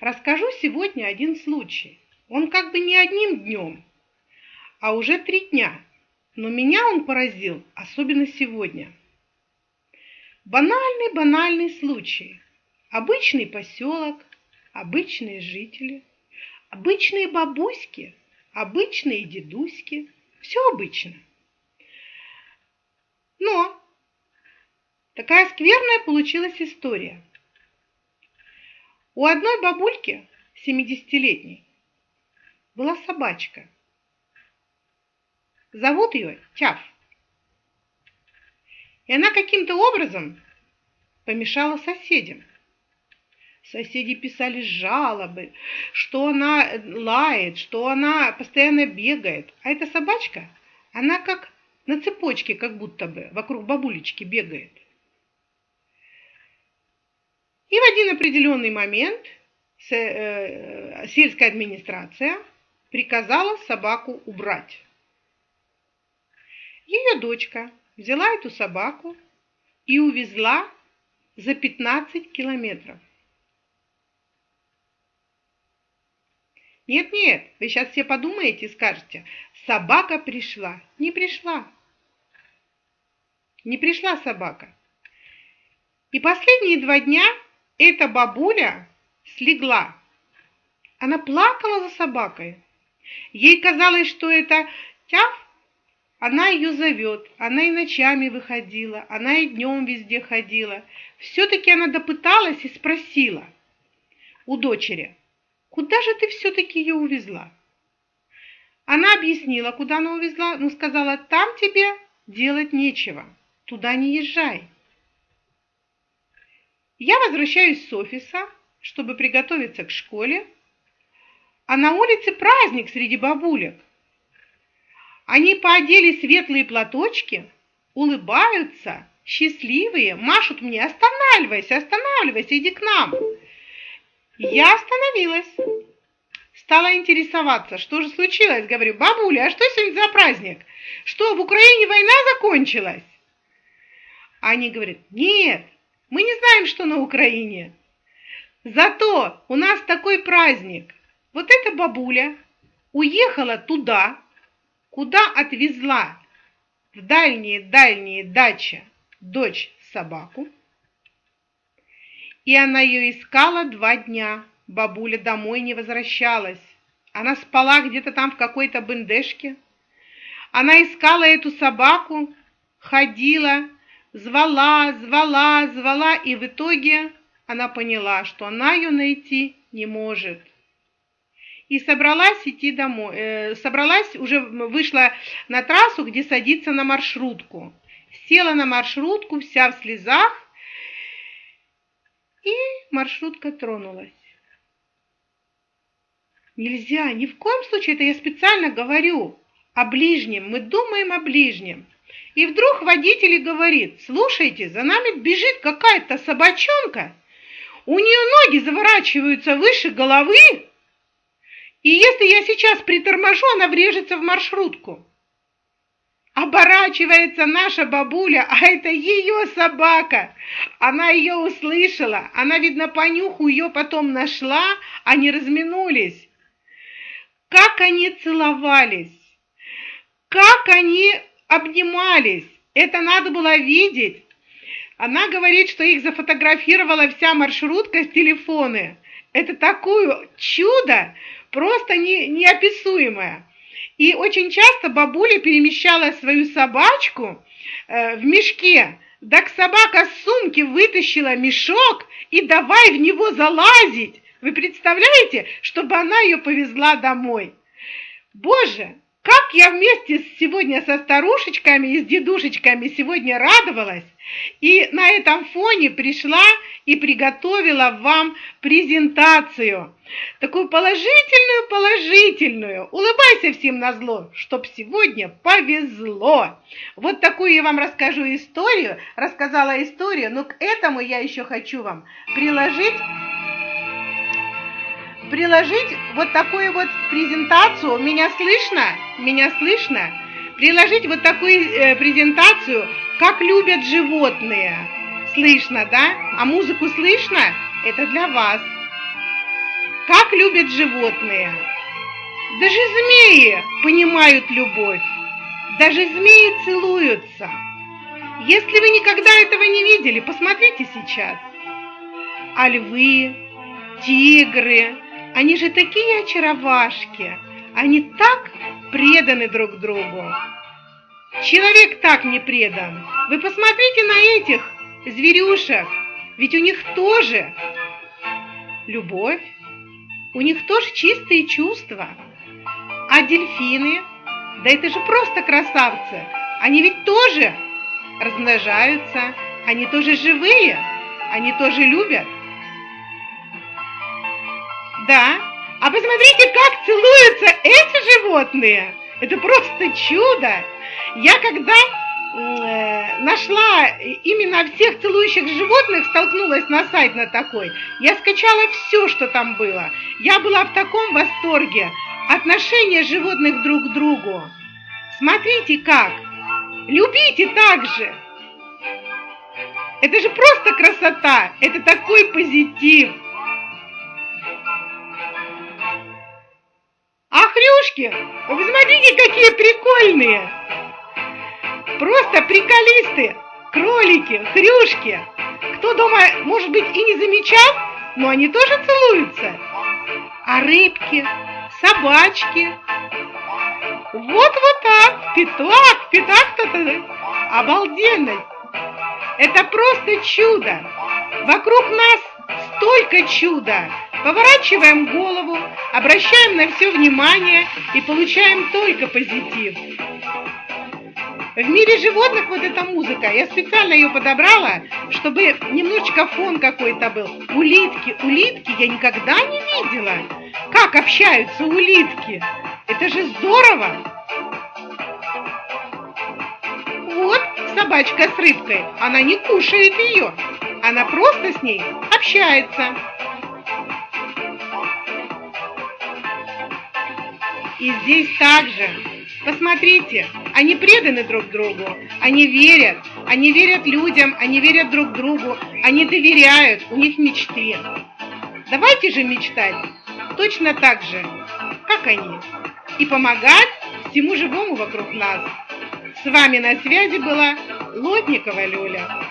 Расскажу сегодня один случай. Он как бы не одним днем, а уже три дня. Но меня он поразил, особенно сегодня. Банальный-банальный случай. Обычный поселок, обычные жители, обычные бабуськи, обычные дедуськи. Все обычно. Но такая скверная получилась история. У одной бабульки, 70-летней, была собачка. Зовут ее Тяф. И она каким-то образом помешала соседям. Соседи писали жалобы, что она лает, что она постоянно бегает. А эта собачка, она как на цепочке, как будто бы, вокруг бабулечки бегает. И в один определенный момент э, сельская администрация приказала собаку убрать. Ее дочка взяла эту собаку и увезла за 15 километров. Нет-нет, вы сейчас все подумаете и скажете, собака пришла. Не пришла. Не пришла собака. И последние два дня эта бабуля слегла. Она плакала за собакой. Ей казалось, что это тяв, она ее зовет, она и ночами выходила, она и днем везде ходила. Все-таки она допыталась и спросила у дочери, куда же ты все-таки ее увезла? Она объяснила, куда она увезла, но сказала, там тебе делать нечего, туда не езжай. Я возвращаюсь с офиса, чтобы приготовиться к школе, а на улице праздник среди бабулек. Они поодели светлые платочки, улыбаются, счастливые, машут мне «Останавливайся, останавливайся, иди к нам!» Я остановилась. Стала интересоваться, что же случилось. Говорю, бабуля, а что сегодня за праздник? Что, в Украине война закончилась? Они говорят, нет, мы не знаем, что на Украине. Зато у нас такой праздник. Вот эта бабуля уехала туда, куда отвезла в дальние-дальние дачи дочь собаку. И она ее искала два дня. Бабуля домой не возвращалась. Она спала где-то там в какой-то бендешке. Она искала эту собаку, ходила, звала, звала, звала, и в итоге она поняла, что она ее найти не может. И собралась идти домой, э, собралась, уже вышла на трассу, где садится на маршрутку. Села на маршрутку, вся в слезах, и маршрутка тронулась. Нельзя, ни в коем случае, это я специально говорю о ближнем, мы думаем о ближнем. И вдруг водитель говорит, слушайте, за нами бежит какая-то собачонка, у нее ноги заворачиваются выше головы, и если я сейчас приторможу, она врежется в маршрутку. Оборачивается наша бабуля, а это ее собака. Она ее услышала, она, видно, по нюху ее потом нашла, они разминулись. Как они целовались, как они обнимались. Это надо было видеть. Она говорит, что их зафотографировала вся маршрутка с телефоны. Это такое чудо, просто не, неописуемое. И очень часто бабуля перемещала свою собачку э, в мешке. Так собака с сумки вытащила мешок и давай в него залазить. Вы представляете, чтобы она ее повезла домой? Боже, как я вместе сегодня со старушечками и с дедушечками сегодня радовалась, и на этом фоне пришла и приготовила вам презентацию. Такую положительную, положительную. Улыбайся всем на зло, чтоб сегодня повезло. Вот такую я вам расскажу историю, рассказала историю, но к этому я еще хочу вам приложить приложить вот такую вот презентацию. Меня слышно? Меня слышно? Приложить вот такую э, презентацию, как любят животные. Слышно, да? А музыку слышно? Это для вас. как любят животные. Даже змеи понимают любовь, даже змеи целуются. Если вы никогда этого не видели, посмотрите сейчас. А львы, тигры, они же такие очаровашки, они так преданы друг другу. Человек так не предан. Вы посмотрите на этих зверюшек, ведь у них тоже любовь, у них тоже чистые чувства. А дельфины, да это же просто красавцы, они ведь тоже размножаются, они тоже живые, они тоже любят. Да, а посмотрите, как целуются эти животные. Это просто чудо. Я когда э, нашла именно всех целующих животных, столкнулась на сайт на такой, я скачала все, что там было. Я была в таком восторге. Отношения животных друг к другу. Смотрите как. Любите так же. Это же просто красота. Это такой позитив. Хрюшки, вы смотрите, какие прикольные. Просто приколисты, кролики, хрюшки. Кто дома, может быть, и не замечал, но они тоже целуются. А рыбки, собачки. Вот вот так, пятак, пятак-то обалденный. Это просто чудо. Вокруг нас столько чуда. Поворачиваем голову, обращаем на все внимание и получаем только позитив. В мире животных вот эта музыка, я специально ее подобрала, чтобы немножечко фон какой-то был. Улитки, улитки я никогда не видела. Как общаются улитки? Это же здорово! Вот собачка с рыбкой, она не кушает ее, она просто с ней общается. И здесь также Посмотрите, они преданы друг другу, они верят, они верят людям, они верят друг другу, они доверяют, у них мечты. Давайте же мечтать точно так же, как они, и помогать всему живому вокруг нас. С вами на связи была Лотникова Люля.